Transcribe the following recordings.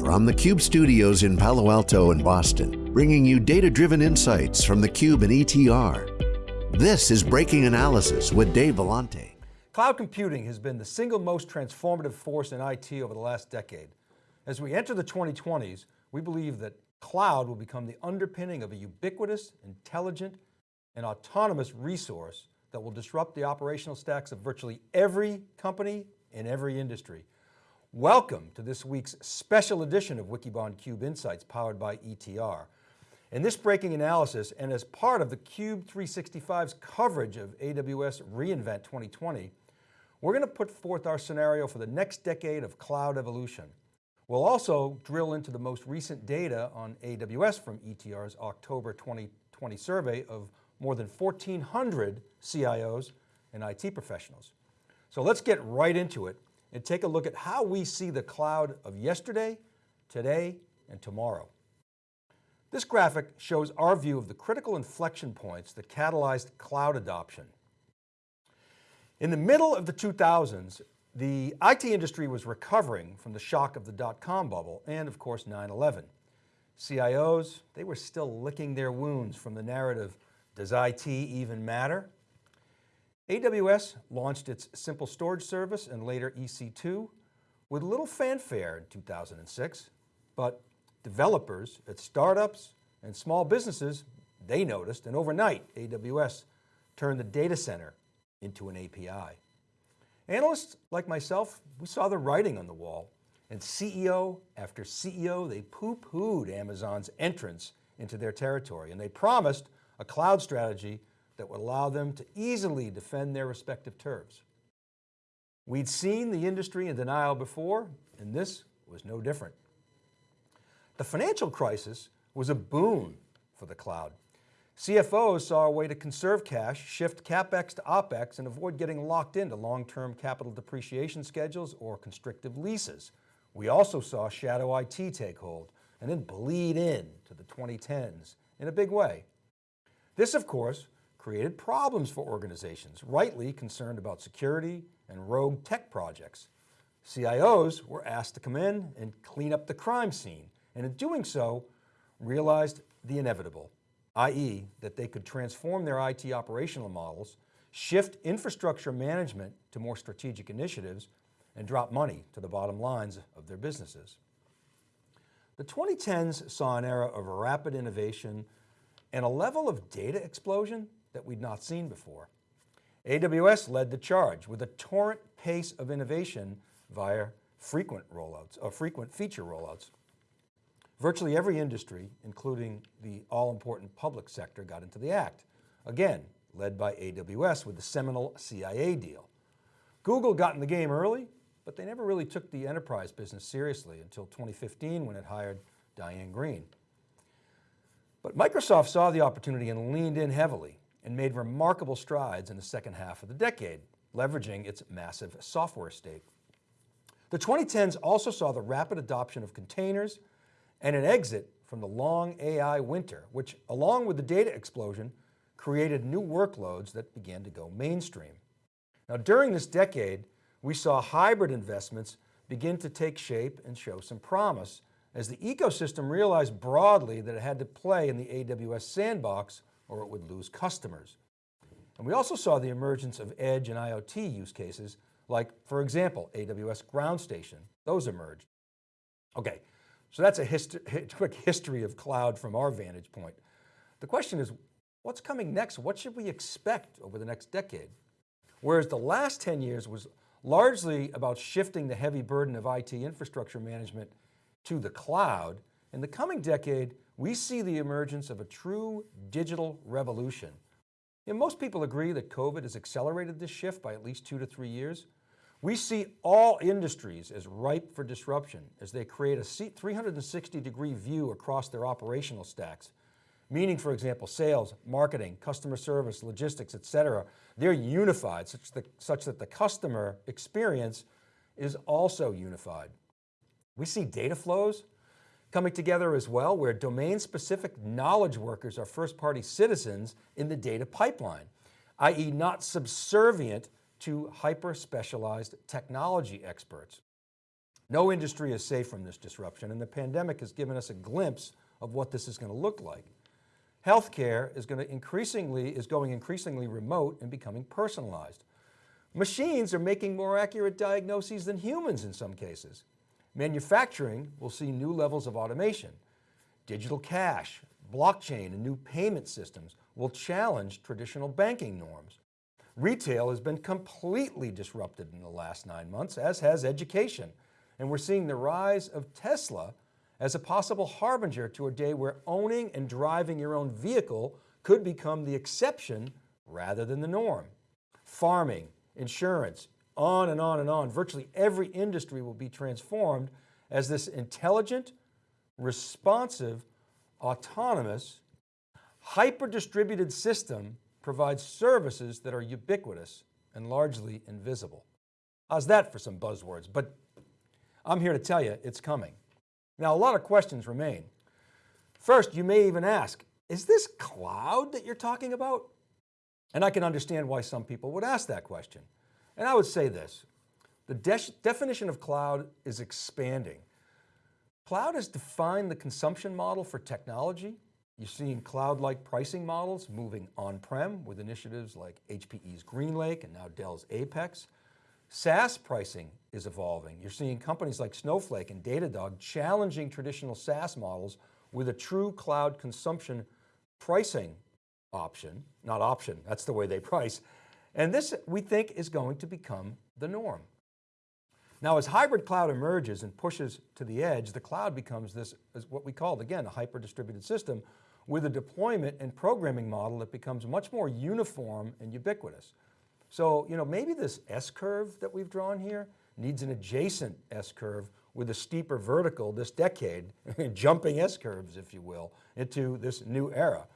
From the Cube studios in Palo Alto and Boston, bringing you data-driven insights from the Cube and ETR. This is Breaking Analysis with Dave Vellante. Cloud computing has been the single most transformative force in IT over the last decade. As we enter the 2020s, we believe that cloud will become the underpinning of a ubiquitous, intelligent, and autonomous resource that will disrupt the operational stacks of virtually every company in every industry. Welcome to this week's special edition of Wikibon Cube Insights powered by ETR. In this breaking analysis and as part of the Cube 365's coverage of AWS reInvent 2020, we're going to put forth our scenario for the next decade of cloud evolution. We'll also drill into the most recent data on AWS from ETR's October 2020 survey of more than 1,400 CIOs and IT professionals. So let's get right into it and take a look at how we see the cloud of yesterday, today, and tomorrow. This graphic shows our view of the critical inflection points that catalyzed cloud adoption. In the middle of the 2000s, the IT industry was recovering from the shock of the dot-com bubble and of course 9-11. CIOs, they were still licking their wounds from the narrative, does IT even matter? AWS launched its simple storage service and later EC2 with little fanfare in 2006, but developers at startups and small businesses, they noticed and overnight AWS turned the data center into an API. Analysts like myself, we saw the writing on the wall and CEO after CEO, they poo-pooed Amazon's entrance into their territory and they promised a cloud strategy that would allow them to easily defend their respective turfs. We'd seen the industry in denial before, and this was no different. The financial crisis was a boon for the cloud. CFOs saw a way to conserve cash, shift CapEx to OpEx, and avoid getting locked into long-term capital depreciation schedules or constrictive leases. We also saw shadow IT take hold and then bleed in to the 2010s in a big way. This, of course, created problems for organizations, rightly concerned about security and rogue tech projects. CIOs were asked to come in and clean up the crime scene, and in doing so, realized the inevitable, i.e. that they could transform their IT operational models, shift infrastructure management to more strategic initiatives, and drop money to the bottom lines of their businesses. The 2010s saw an era of rapid innovation and a level of data explosion that we'd not seen before. AWS led the charge with a torrent pace of innovation via frequent rollouts, or frequent feature rollouts. Virtually every industry, including the all-important public sector, got into the act. Again, led by AWS with the seminal CIA deal. Google got in the game early, but they never really took the enterprise business seriously until 2015 when it hired Diane Greene. But Microsoft saw the opportunity and leaned in heavily and made remarkable strides in the second half of the decade, leveraging its massive software estate. The 2010s also saw the rapid adoption of containers and an exit from the long AI winter, which along with the data explosion, created new workloads that began to go mainstream. Now during this decade, we saw hybrid investments begin to take shape and show some promise as the ecosystem realized broadly that it had to play in the AWS sandbox or it would lose customers. And we also saw the emergence of edge and IoT use cases like, for example, AWS Ground Station, those emerged. Okay, so that's a quick history of cloud from our vantage point. The question is, what's coming next? What should we expect over the next decade? Whereas the last 10 years was largely about shifting the heavy burden of IT infrastructure management to the cloud, in the coming decade, we see the emergence of a true digital revolution. And most people agree that COVID has accelerated this shift by at least two to three years. We see all industries as ripe for disruption as they create a 360 degree view across their operational stacks. Meaning, for example, sales, marketing, customer service, logistics, et cetera, they're unified such that, such that the customer experience is also unified. We see data flows coming together as well, where domain-specific knowledge workers are first-party citizens in the data pipeline, i.e. not subservient to hyper-specialized technology experts. No industry is safe from this disruption and the pandemic has given us a glimpse of what this is going to look like. Healthcare is going to increasingly, is going increasingly remote and becoming personalized. Machines are making more accurate diagnoses than humans in some cases. Manufacturing will see new levels of automation. Digital cash, blockchain, and new payment systems will challenge traditional banking norms. Retail has been completely disrupted in the last nine months, as has education. And we're seeing the rise of Tesla as a possible harbinger to a day where owning and driving your own vehicle could become the exception rather than the norm. Farming, insurance, on and on and on. Virtually every industry will be transformed as this intelligent, responsive, autonomous, hyper-distributed system provides services that are ubiquitous and largely invisible. How's that for some buzzwords? But I'm here to tell you it's coming. Now, a lot of questions remain. First, you may even ask, is this cloud that you're talking about? And I can understand why some people would ask that question. And I would say this, the de definition of cloud is expanding. Cloud has defined the consumption model for technology. You're seeing cloud-like pricing models moving on-prem with initiatives like HPE's GreenLake and now Dell's Apex. SaaS pricing is evolving. You're seeing companies like Snowflake and Datadog challenging traditional SaaS models with a true cloud consumption pricing option, not option, that's the way they price. And this we think is going to become the norm. Now as hybrid cloud emerges and pushes to the edge, the cloud becomes this, what we call, again, a hyper-distributed system with a deployment and programming model that becomes much more uniform and ubiquitous. So, you know, maybe this S-curve that we've drawn here needs an adjacent S-curve with a steeper vertical this decade, jumping S-curves, if you will, into this new era.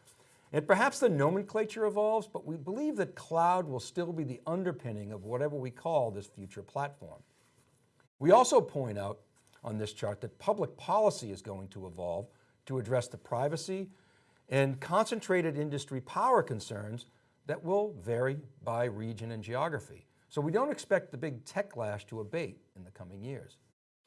And perhaps the nomenclature evolves, but we believe that cloud will still be the underpinning of whatever we call this future platform. We also point out on this chart that public policy is going to evolve to address the privacy and concentrated industry power concerns that will vary by region and geography. So we don't expect the big techlash to abate in the coming years.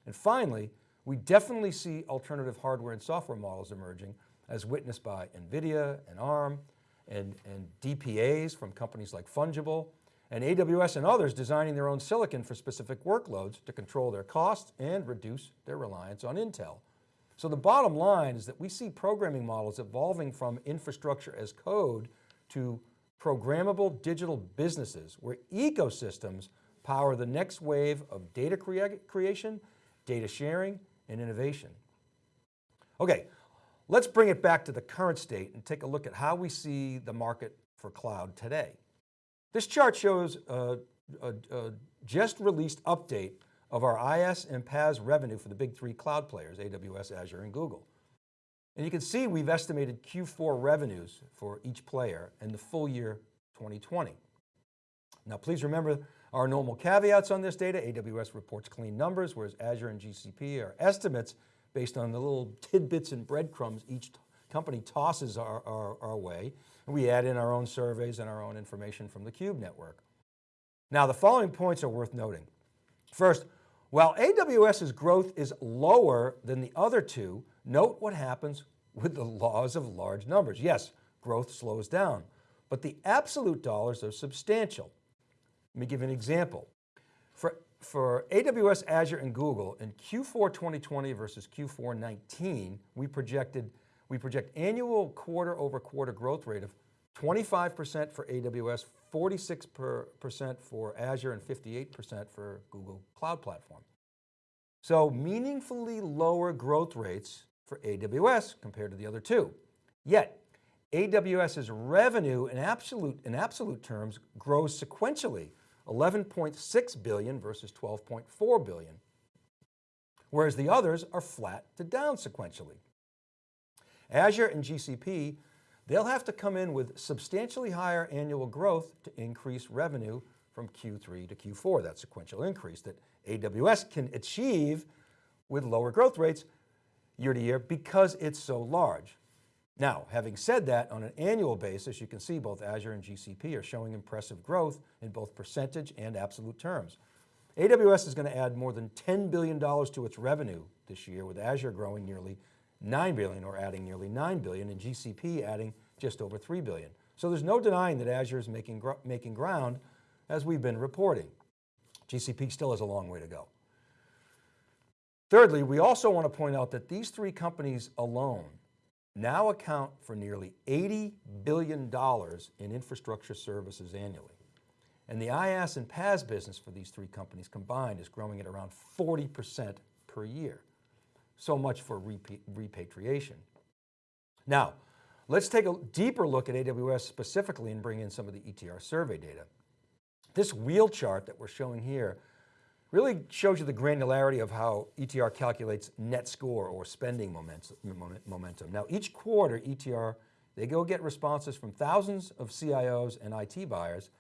And finally, we definitely see alternative hardware and software models emerging as witnessed by NVIDIA and ARM and, and DPUs from companies like Fungible and AWS and others designing their own silicon for specific workloads to control their costs and reduce their reliance on Intel. So the bottom line is that we see programming models evolving from infrastructure as code to programmable digital businesses where ecosystems power the next wave of data crea creation, data sharing, and innovation. Okay, let's bring it back to the current state and take a look at how we see the market for cloud today. This chart shows a, a, a just released update of our IaaS and PaaS revenue for the big three cloud players, AWS, Azure, and Google. And you can see we've estimated Q4 revenues for each player in the full year 2020. Now please remember our normal caveats on this data. AWS reports clean numbers, whereas Azure and GCP are estimates based on the little tidbits and breadcrumbs each company tosses our, our, our way. And we add in our own surveys and our own information from the Cube network. Now the following points are worth noting. First, while AWS's growth is lower than the other two, note what happens with the laws of large numbers. Yes, growth slows down, but the absolute dollars are substantial. Let me give an example. For, for AWS, Azure, and Google in Q4 2020 versus Q4 19, we projected, we project annual quarter over quarter growth rate of 25% for AWS, 46% for Azure, and 58% for Google Cloud Platform. So meaningfully lower growth rates for AWS compared to the other two. Yet, AWS's revenue in absolute, in absolute terms grows sequentially, 11.6 billion versus 12.4 billion, whereas the others are flat to down sequentially. Azure and GCP, they'll have to come in with substantially higher annual growth to increase revenue from Q3 to Q4, that sequential increase that AWS can achieve with lower growth rates year to year because it's so large. Now, having said that, on an annual basis, you can see both Azure and GCP are showing impressive growth in both percentage and absolute terms. AWS is going to add more than $10 billion to its revenue this year with Azure growing nearly 9 billion or adding nearly 9 billion and GCP adding just over 3 billion. So there's no denying that Azure is making, making ground as we've been reporting. GCP still has a long way to go. Thirdly, we also want to point out that these three companies alone now account for nearly $80 billion in infrastructure services annually. And the IaaS and PaaS business for these three companies combined is growing at around 40% per year. So much for repatriation. Now, let's take a deeper look at AWS specifically and bring in some of the ETR survey data. This wheel chart that we're showing here really shows you the granularity of how ETR calculates net score or spending momentum. Now each quarter ETR, they go get responses from thousands of CIOs and IT buyers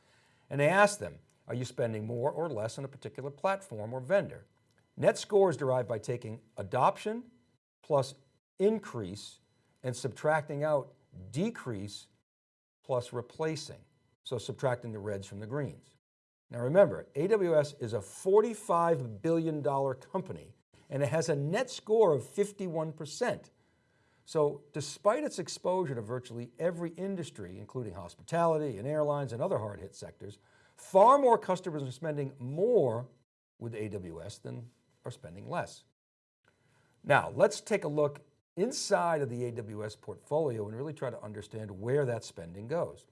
and they ask them, are you spending more or less on a particular platform or vendor? Net score is derived by taking adoption plus increase and subtracting out decrease plus replacing. So subtracting the reds from the greens. Now remember, AWS is a $45 billion company and it has a net score of 51%. So despite its exposure to virtually every industry, including hospitality and airlines and other hard hit sectors, far more customers are spending more with AWS than are spending less. Now let's take a look inside of the AWS portfolio and really try to understand where that spending goes.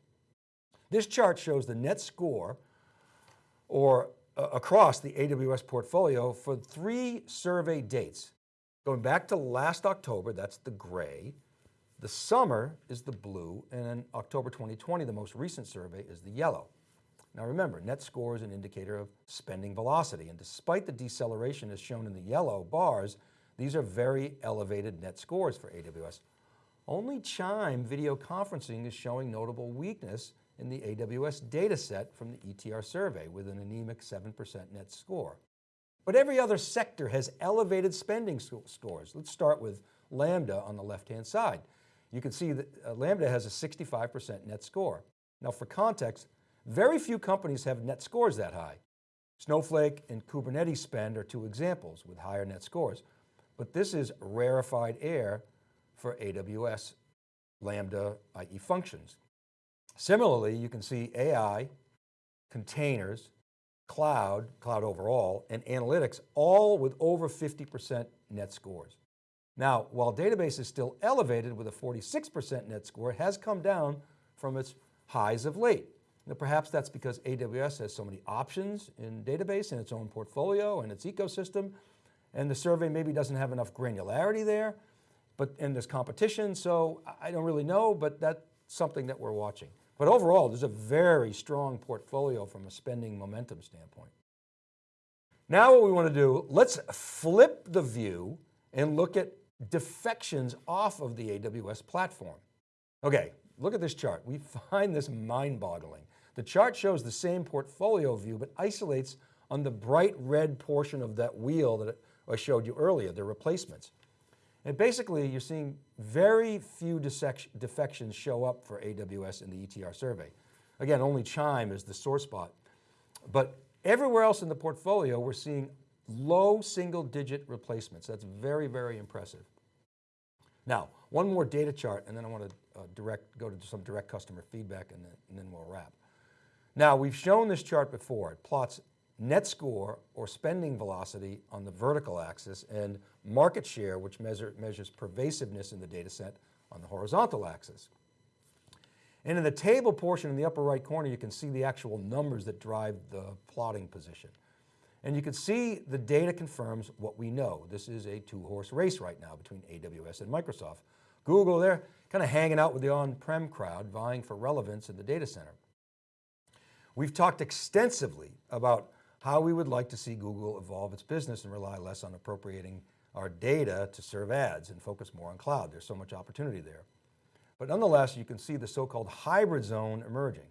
This chart shows the net score or uh, across the AWS portfolio for three survey dates. Going back to last October, that's the gray, the summer is the blue, and in October 2020, the most recent survey is the yellow. Now remember, net score is an indicator of spending velocity, and despite the deceleration as shown in the yellow bars, these are very elevated net scores for AWS. Only Chime video conferencing is showing notable weakness in the AWS data set from the ETR survey with an anemic 7% net score. But every other sector has elevated spending scores. Let's start with Lambda on the left-hand side. You can see that uh, Lambda has a 65% net score. Now for context, very few companies have net scores that high. Snowflake and Kubernetes spend are two examples with higher net scores, but this is rarefied air for AWS Lambda, i.e. functions. Similarly, you can see AI, containers, cloud, cloud overall, and analytics, all with over 50% net scores. Now, while database is still elevated with a 46% net score, it has come down from its highs of late. Now, perhaps that's because AWS has so many options in database in its own portfolio and its ecosystem, and the survey maybe doesn't have enough granularity there, but and there's competition, so I don't really know, but that's something that we're watching. But overall, there's a very strong portfolio from a spending momentum standpoint. Now what we want to do, let's flip the view and look at defections off of the AWS platform. Okay, look at this chart. We find this mind boggling. The chart shows the same portfolio view, but isolates on the bright red portion of that wheel that I showed you earlier, the replacements. And basically you're seeing very few defections show up for AWS in the ETR survey. Again, only Chime is the sore spot. But everywhere else in the portfolio, we're seeing low single digit replacements. That's very, very impressive. Now, one more data chart and then I want to uh, direct, go to some direct customer feedback and then, and then we'll wrap. Now we've shown this chart before. It plots net score or spending velocity on the vertical axis and market share, which measure, measures pervasiveness in the data set on the horizontal axis. And in the table portion in the upper right corner, you can see the actual numbers that drive the plotting position. And you can see the data confirms what we know. This is a two horse race right now between AWS and Microsoft. Google, they're kind of hanging out with the on-prem crowd, vying for relevance in the data center. We've talked extensively about how we would like to see Google evolve its business and rely less on appropriating our data to serve ads and focus more on cloud. There's so much opportunity there. But nonetheless, you can see the so-called hybrid zone emerging.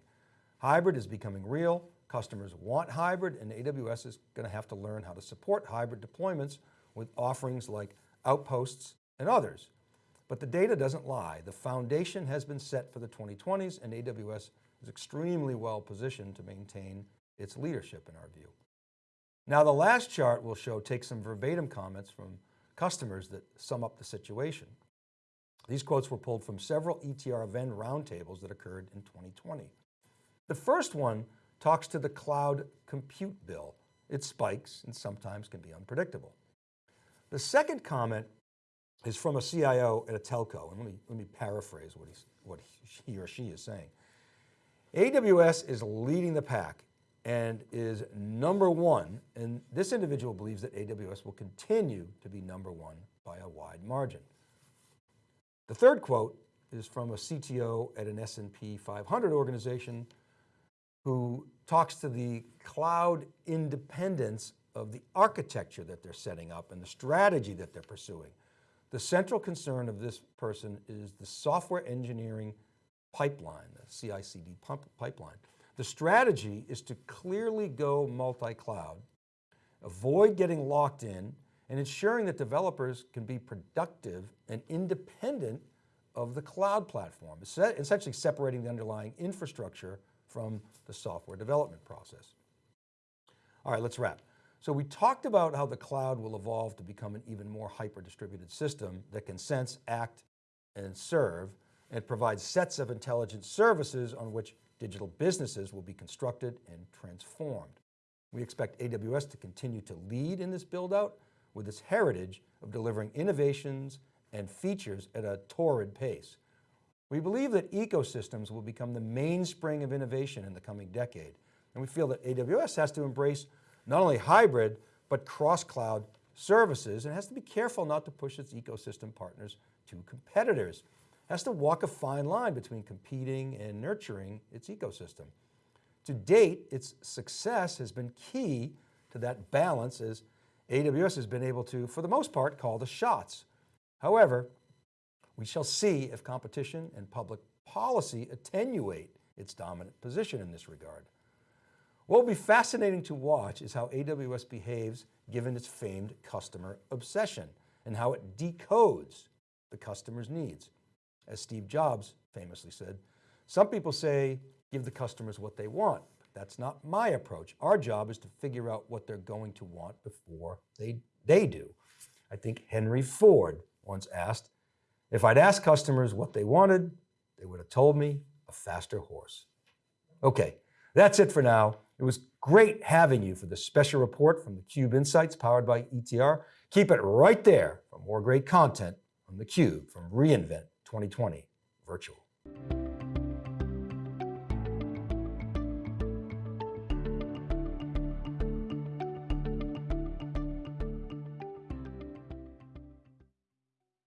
Hybrid is becoming real. Customers want hybrid and AWS is going to have to learn how to support hybrid deployments with offerings like Outposts and others. But the data doesn't lie. The foundation has been set for the 2020s and AWS is extremely well positioned to maintain its leadership in our view. Now the last chart we'll show takes some verbatim comments from customers that sum up the situation. These quotes were pulled from several ETR Venn roundtables that occurred in 2020. The first one talks to the cloud compute bill. It spikes and sometimes can be unpredictable. The second comment is from a CIO at a telco, and let me, let me paraphrase what, he's, what he or she is saying. AWS is leading the pack and is number one, and this individual believes that AWS will continue to be number one by a wide margin. The third quote is from a CTO at an S&P 500 organization who talks to the cloud independence of the architecture that they're setting up and the strategy that they're pursuing. The central concern of this person is the software engineering pipeline, the CI/CD pipeline. The strategy is to clearly go multi-cloud, avoid getting locked in, and ensuring that developers can be productive and independent of the cloud platform, essentially separating the underlying infrastructure from the software development process. All right, let's wrap. So we talked about how the cloud will evolve to become an even more hyper-distributed system that can sense, act, and serve, and provide sets of intelligent services on which digital businesses will be constructed and transformed. We expect AWS to continue to lead in this build out with its heritage of delivering innovations and features at a torrid pace. We believe that ecosystems will become the mainspring of innovation in the coming decade. And we feel that AWS has to embrace not only hybrid, but cross-cloud services and has to be careful not to push its ecosystem partners to competitors. Has to walk a fine line between competing and nurturing its ecosystem. To date, its success has been key to that balance as AWS has been able to, for the most part, call the shots. However, we shall see if competition and public policy attenuate its dominant position in this regard. What will be fascinating to watch is how AWS behaves given its famed customer obsession and how it decodes the customer's needs. As Steve Jobs famously said, some people say, give the customers what they want. That's not my approach. Our job is to figure out what they're going to want before they, they do. I think Henry Ford once asked, if I'd asked customers what they wanted, they would have told me a faster horse. Okay, that's it for now. It was great having you for this special report from theCUBE Insights powered by ETR. Keep it right there for more great content from theCUBE from reInvent 2020 Virtual.